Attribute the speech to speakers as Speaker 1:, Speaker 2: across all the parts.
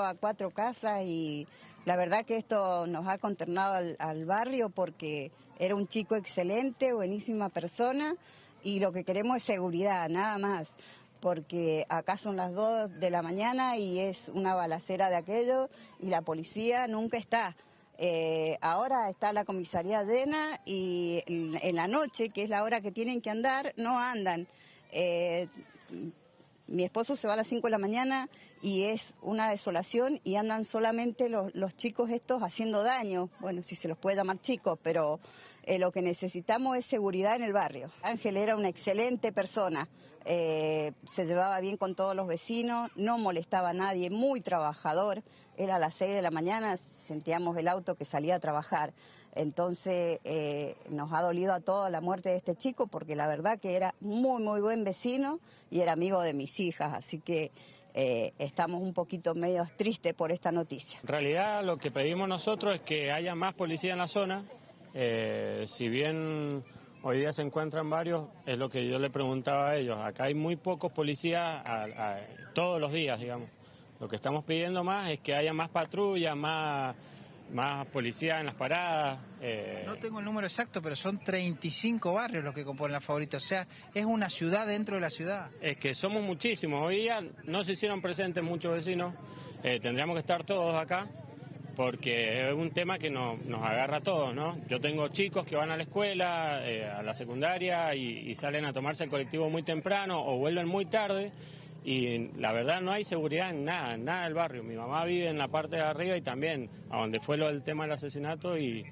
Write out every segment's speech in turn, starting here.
Speaker 1: a cuatro casas y la verdad que esto nos ha conternado al, al barrio porque era un chico excelente, buenísima persona y lo que queremos es seguridad, nada más porque acá son las 2 de la mañana y es una balacera de aquello y la policía nunca está. Eh, ahora está la comisaría llena y en la noche, que es la hora que tienen que andar, no andan. Eh, mi esposo se va a las 5 de la mañana y es una desolación y andan solamente los, los chicos estos haciendo daño. Bueno, si se los puede llamar chicos, pero eh, lo que necesitamos es seguridad en el barrio. Ángel era una excelente persona, eh, se llevaba bien con todos los vecinos, no molestaba a nadie, muy trabajador. Era a las 6 de la mañana, sentíamos el auto que salía a trabajar. Entonces eh, nos ha dolido a todos la muerte de este chico porque la verdad que era muy, muy buen vecino y era amigo de mis hijas, así que estamos un poquito medio tristes por esta noticia.
Speaker 2: En realidad lo que pedimos nosotros es que haya más policía en la zona, eh, si bien hoy día se encuentran varios, es lo que yo le preguntaba a ellos, acá hay muy pocos policías todos los días, digamos. Lo que estamos pidiendo más es que haya más patrullas, más más policía en las paradas.
Speaker 3: Eh. No tengo el número exacto, pero son 35 barrios los que componen la favorita. O sea, es una ciudad dentro de la ciudad.
Speaker 2: Es que somos muchísimos. Hoy día no se hicieron presentes muchos vecinos. Eh, tendríamos que estar todos acá porque es un tema que nos, agarra a todos, ¿no? Yo tengo chicos que van a la escuela, eh, a la secundaria y salen a tomarse el colectivo muy temprano o vuelven muy tarde y la verdad no hay seguridad en nada, en nada del barrio. Mi mamá vive en la parte de arriba y también a donde fue lo del tema del asesinato y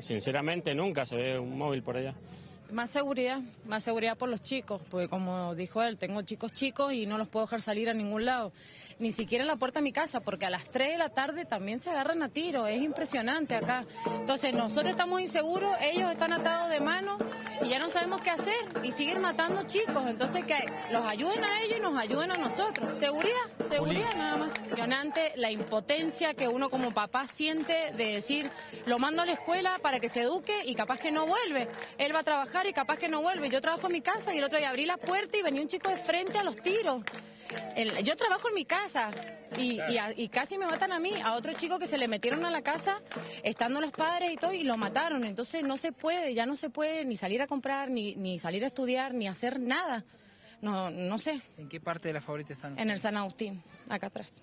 Speaker 2: sinceramente nunca se ve un móvil por allá.
Speaker 4: Más seguridad, más seguridad por los chicos, porque como dijo él, tengo chicos chicos y no los puedo dejar salir a ningún lado, ni siquiera en la puerta de mi casa, porque a las 3 de la tarde también se agarran a tiro, es impresionante acá. Entonces nosotros estamos inseguros, ellos están atados de mano y ya no sabemos qué hacer y siguen matando chicos, entonces que los ayuden a ellos y nos ayuden a nosotros. Seguridad, seguridad nada más. Impresionante la impotencia que uno como papá siente de decir, lo mando a la escuela para que se eduque y capaz que no vuelve, él va a trabajar y capaz que no vuelve. Yo trabajo en mi casa y el otro día abrí la puerta y venía un chico de frente a los tiros. Yo trabajo en mi casa y, y, casi me matan a mí, a otro chico que se le metieron a la casa, estando los padres y todo, y lo mataron. Entonces no se puede, ya no se puede ni salir a comprar, ni, ni salir a estudiar, ni hacer nada. No, no sé.
Speaker 3: ¿En qué parte de la favorita están?
Speaker 4: En el San Agustín, acá atrás.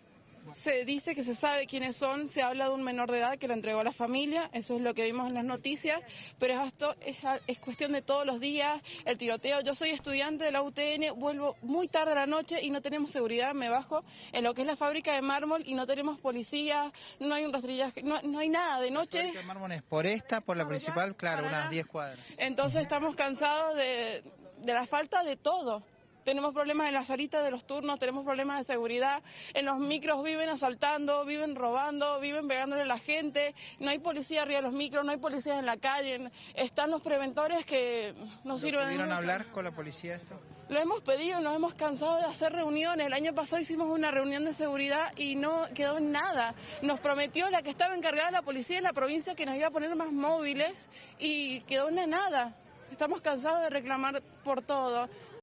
Speaker 5: Se dice que se sabe quiénes son, se habla de un menor de edad que lo entregó a la familia, eso es lo que vimos en las noticias, pero esto es, cuestión de todos los días, el tiroteo. Yo soy estudiante de la UTN, vuelvo muy tarde a la noche y no tenemos seguridad, me bajo en lo que es la fábrica de mármol y no tenemos policía, no hay un rastrillaje, no, no hay nada de noche. La
Speaker 3: fábrica de mármol es por esta, por la principal, claro, unas 10 cuadras.
Speaker 5: Entonces estamos cansados de, de la falta de todo. Tenemos problemas en las salitas de los turnos, tenemos problemas de seguridad. En los micros viven asaltando, viven robando, viven pegándole a la gente. No hay policía arriba de los micros, no hay policías en la calle. Están los preventores que no sirven.
Speaker 3: ¿Pudieron hablar con la policía esto?
Speaker 5: Lo hemos pedido, nos hemos cansado de hacer reuniones. El año pasado hicimos una reunión de seguridad y no quedó en nada. Nos prometió la que estaba encargada de la policía en la provincia que nos iba a poner más móviles y quedó en nada. Estamos cansados de reclamar por todo.